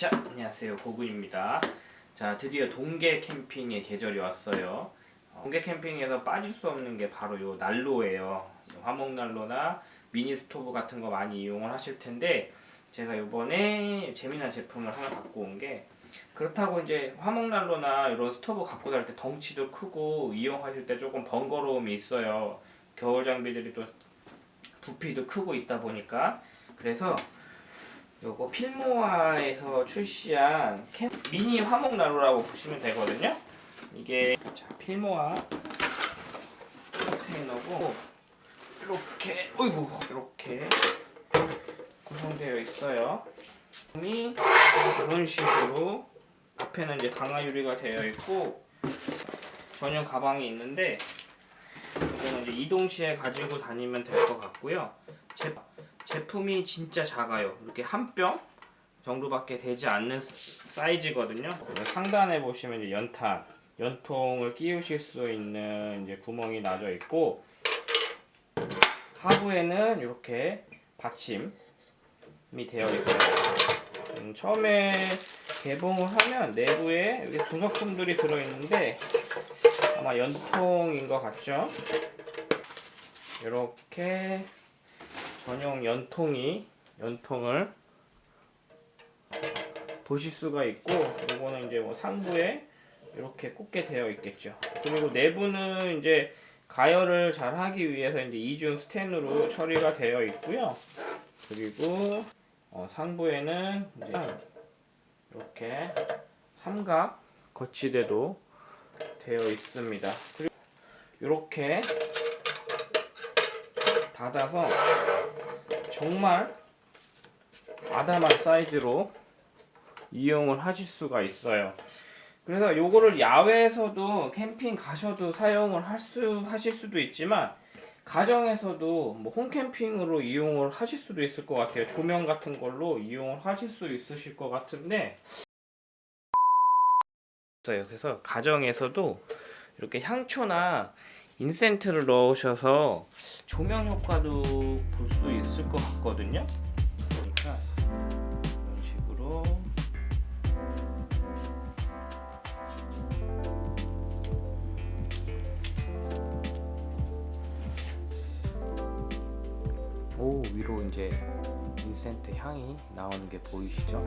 자 안녕하세요. 고군입니다. 자 드디어 동계 캠핑의 계절이 왔어요. 어, 동계 캠핑에서 빠질 수 없는 게 바로 요 난로예요. 화목 난로나 미니 스토브 같은 거 많이 이용을 하실 텐데 제가 요번에 재미난 제품을 하나 갖고 온 게 그렇다고 이제 화목 난로나 이런 스토브 갖고 다닐 때 덩치도 크고 이용하실 때 조금 번거로움이 있어요. 겨울 장비들이 또 부피도 크고 있다 보니까. 그래서 요거 필모아에서 출시한 캠 미니 화목 난로라고 보시면 되거든요. 이게 자, 필모아 컨테이너고 이렇게 어이구 이렇게 구성되어 있어요. 이 이런 식으로 앞에는 이제 강화 유리가 되어 있고 전용 가방이 있는데 이거는 이제 이동 시에 가지고 다니면 될 것 같고요. 제 제품이 진짜 작아요. 이렇게 한 뼘 정도밖에 되지 않는 사이즈거든요. 상단에 보시면 연탄, 연통을 끼우실 수 있는 이제 구멍이 나져 있고 하부에는 이렇게 받침이 되어 있어요. 음, 처음에 개봉을 하면 내부에 이렇게 부속품들이 들어있는데 아마 연통인 것 같죠? 이렇게 전용 연통이 연통을 보실 수가 있고 이거는 이제 뭐 상부에 이렇게 꽂게 되어 있겠죠. 그리고 내부는 이제 가열을 잘 하기 위해서 이제 이중 스텐으로 처리가 되어 있고요. 그리고 어 상부에는 이제 이렇게 삼각 거치대도 되어 있습니다. 그리고 이렇게 닫아서 정말 아담한 사이즈로 이용을 하실 수가 있어요. 그래서 요거를 야외에서도 캠핑 가셔도 사용을 할 수 하실 수도 있지만 가정에서도 뭐 홈캠핑으로 이용을 하실 수도 있을 것 같아요. 조명 같은 걸로 이용을 하실 수 있으실 것 같은데 그래서 가정에서도 이렇게 향초나 인센트를 넣으셔서 조명 효과도 볼 수 있을 것 같거든요 그러니까 이런 식으로 오 위로 이제 인센트 향이 나오는 게 보이시죠?